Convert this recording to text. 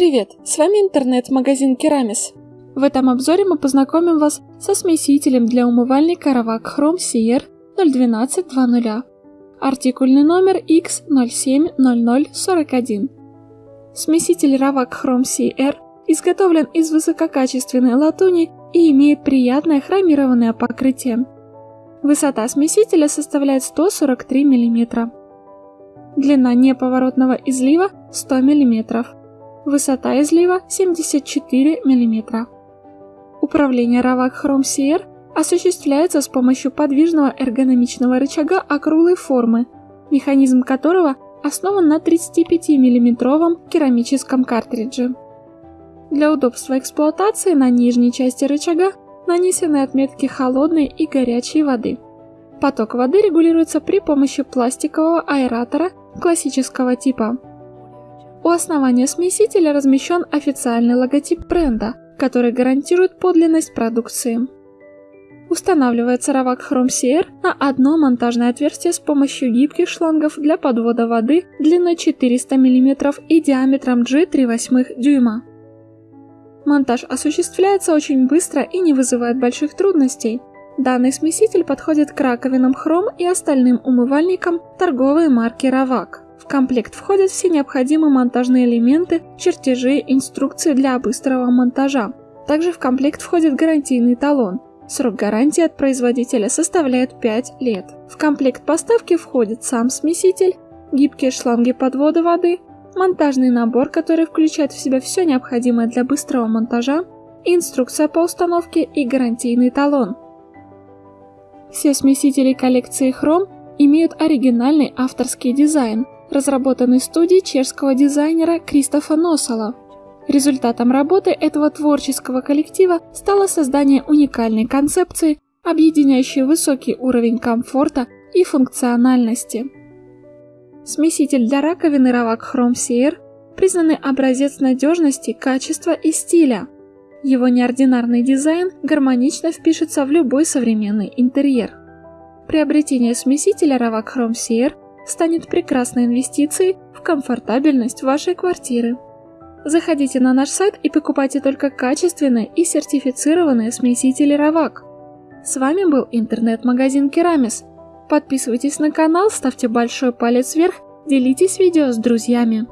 Привет, с вами интернет-магазин Керамис. В этом обзоре мы познакомим вас со смесителем для умывальника Ravak Chrome Seer 01220. Артикульный номер X070041. Смеситель Ravak Chrome Seer изготовлен из высококачественной латуни и имеет приятное хромированное покрытие. Высота смесителя составляет 143 мм. Длина неповоротного излива 100 мм. Высота излива 74 мм. Управление Ravak Chrome Seer осуществляется с помощью подвижного эргономичного рычага округлой формы, механизм которого основан на 35 миллиметровом керамическом картридже. Для удобства эксплуатации на нижней части рычага нанесены отметки холодной и горячей воды. Поток воды регулируется при помощи пластикового аэратора классического типа. У основания смесителя размещен официальный логотип бренда, который гарантирует подлинность продукции. Устанавливается Ravak Chrome Seer на одно монтажное отверстие с помощью гибких шлангов для подвода воды длиной 400 мм и диаметром G3,8 дюйма. Монтаж осуществляется очень быстро и не вызывает больших трудностей. Данный смеситель подходит к раковинам хром и остальным умывальникам торговой марки Ravak. В комплект входят все необходимые монтажные элементы, чертежи, инструкции для быстрого монтажа. Также в комплект входит гарантийный талон. Срок гарантии от производителя составляет 5 лет. В комплект поставки входит сам смеситель, гибкие шланги подвода воды, монтажный набор, который включает в себя все необходимое для быстрого монтажа, инструкция по установке и гарантийный талон. Все смесители коллекции Chrome имеют оригинальный авторский дизайн, разработанный студией чешского дизайнера Кристофа Носала. Результатом работы этого творческого коллектива стало создание уникальной концепции, объединяющей высокий уровень комфорта и функциональности. Смеситель для раковины Ravak Chrome Seer признанный образец надежности, качества и стиля. Его неординарный дизайн гармонично впишется в любой современный интерьер. Приобретение смесителя Ravak Chrome Seer станет прекрасной инвестицией в комфортабельность вашей квартиры. Заходите на наш сайт и покупайте только качественные и сертифицированные смесители Равак. С вами был интернет-магазин Керамис. Подписывайтесь на канал, ставьте большой палец вверх, делитесь видео с друзьями.